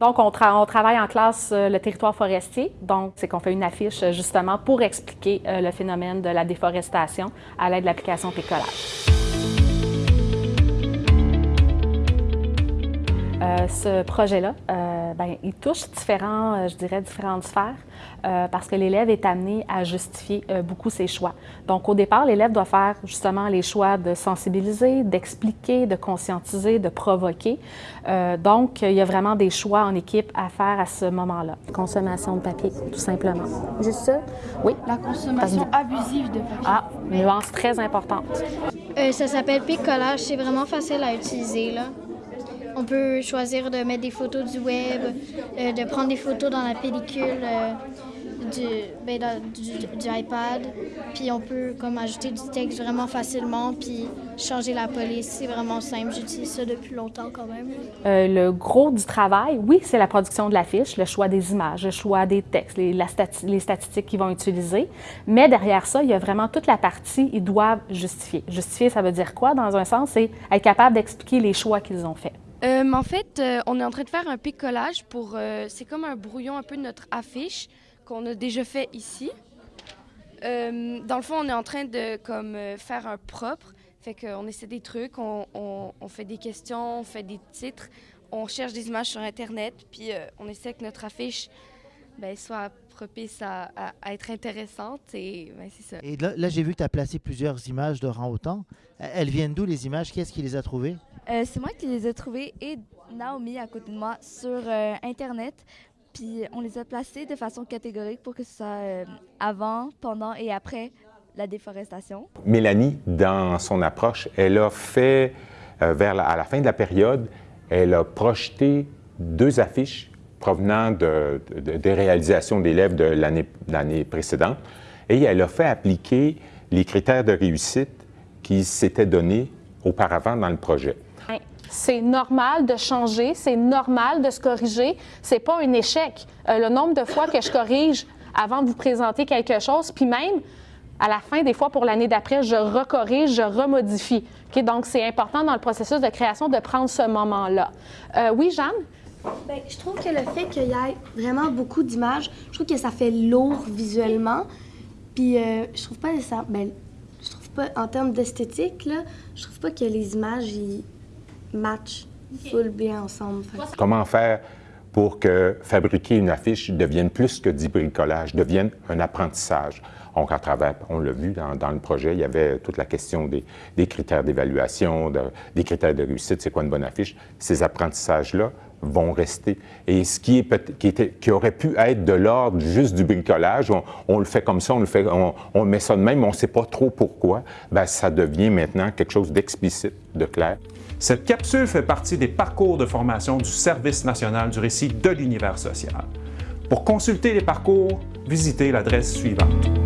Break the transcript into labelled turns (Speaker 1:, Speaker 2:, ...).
Speaker 1: Donc, on, travaille en classe le territoire forestier. Donc, c'est qu'on fait une affiche justement pour expliquer le phénomène de la déforestation à l'aide de l'application Pécolage. Euh, ce projet-là, euh, ben, il touche différents, euh, je dirais, différentes sphères parce que l'élève est amené à justifier beaucoup ses choix. Donc, au départ, l'élève doit faire justement les choix de sensibiliser, d'expliquer, de conscientiser, de provoquer. donc, il y a vraiment des choix en équipe à faire à ce moment-là. Consommation de papier, tout simplement.
Speaker 2: Juste ça?
Speaker 1: Oui.
Speaker 2: La consommation abusive de papier.
Speaker 1: Ah, nuance très importante.
Speaker 3: ça s'appelle picolage. C'est vraiment facile à utiliser, là. On peut choisir de mettre des photos du web, euh, de prendre des photos dans la pellicule euh, ben, du, iPad. Puis on peut ajouter du texte vraiment facilement, puis changer la police. C'est vraiment simple. J'utilise ça depuis longtemps quand même.
Speaker 1: Euh, le gros du travail, oui, c'est la production de l'affiche, le choix des images, le choix des textes, les, les statistiques qu'ils vont utiliser. Mais derrière ça, il y a vraiment toute la partie, ils doivent justifier. Justifier, ça veut dire quoi dans un sens? C'est être capable d'expliquer les choix qu'ils ont faits.
Speaker 4: Euh, en fait, euh, on est en train de faire un picolage pour. Euh, c'est comme un brouillon un peu de notre affiche qu'on a déjà fait ici. dans le fond, on est en train de comme faire un propre. Fait qu'on essaie des trucs, on, on, fait des questions, on fait des titres, on cherche des images sur Internet, puis on essaie que notre affiche ben, soit propice à, être intéressante. Et ben, c'est ça.
Speaker 5: Et là, là j'ai vu que tu as placé plusieurs images de rang autant. Elles viennent d'où les images? Qui est-ce qui les a trouvées?
Speaker 6: Euh, c'est moi qui les ai trouvées et Naomi à côté de moi sur euh, Internet. Puis on les a placés de façon catégorique pour que ce soit euh, avant, pendant et après la déforestation.
Speaker 7: Mélanie, dans son approche, elle a fait, vers la, à la fin de la période, elle a projeté deux affiches provenant de, des réalisations d'élèves de l'année précédente et elle a fait appliquer les critères de réussite qui s'étaient donnés auparavant dans le projet.
Speaker 1: C'est normal de changer, c'est normal de se corriger. C'est pas un échec. Euh, le nombre de fois que je corrige avant de vous présenter quelque chose, puis même à la fin, des fois pour l'année d'après, je recorrige, je remodifie. Donc, c'est important dans le processus de création de prendre ce moment-là. Euh, oui, Jeanne?
Speaker 8: Bien, je trouve que le fait qu'il y ait vraiment beaucoup d'images, je trouve que ça fait lourd visuellement. Puis, euh, je trouve pas ça. Ben, je trouve pas, en termes d'esthétique, là, je trouve pas que les images, match full bien ensemble.
Speaker 7: Comment faire pour que fabriquer une affiche devienne plus que du bricolage, devienne un apprentissage? Donc, à travers, on l'a vu dans, le projet, il y avait toute la question des, critères d'évaluation, des critères de réussite, c'est quoi une bonne affiche? Ces apprentissages-là vont rester. Et ce qui, aurait pu être de l'ordre juste du bricolage, on, le fait comme ça, on le fait, on, met ça de même, on ne sait pas trop pourquoi, bien, ça devient maintenant quelque chose d'explicite, de clair.
Speaker 9: Cette capsule fait partie des parcours de formation du Service national du récit de l'univers social. Pour consulter les parcours, visitez l'adresse suivante.